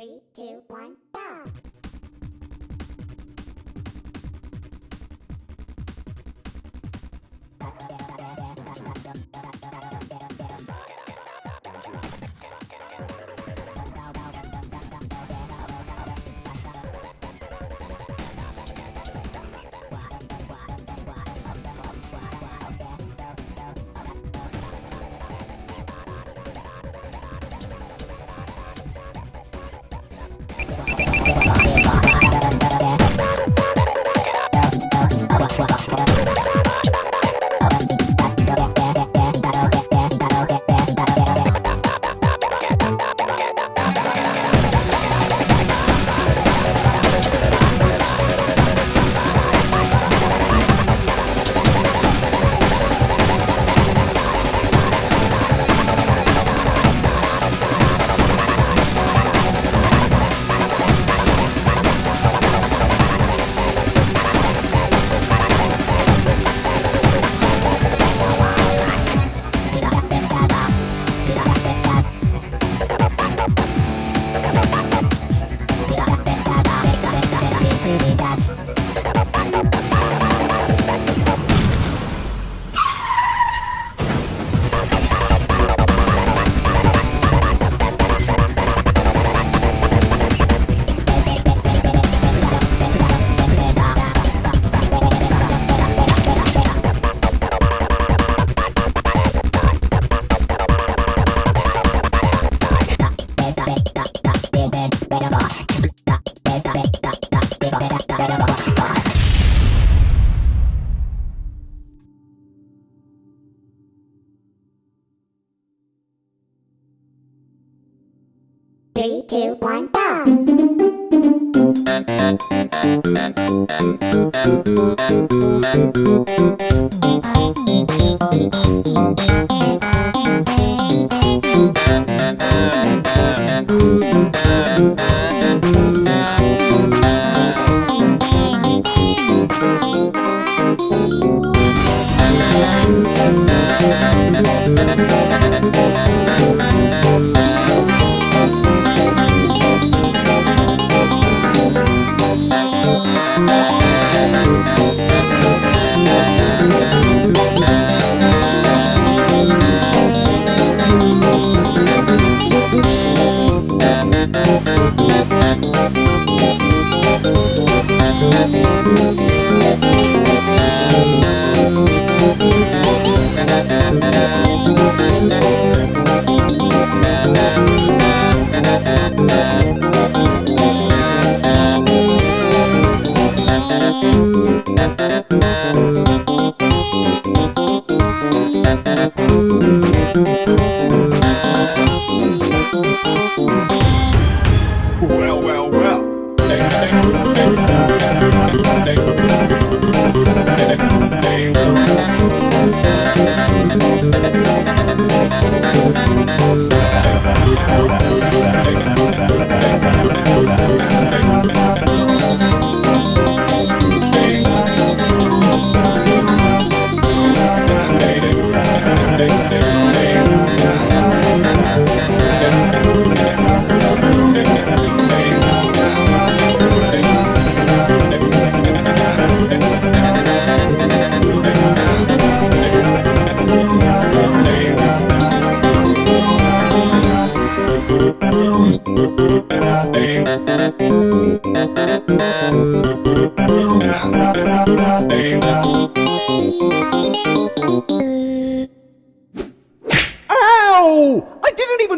Three, two, one, go! Three, two, one, go!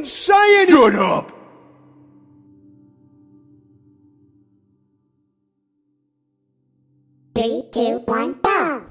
didn't even say anything! Shut up! Three, two, one, go!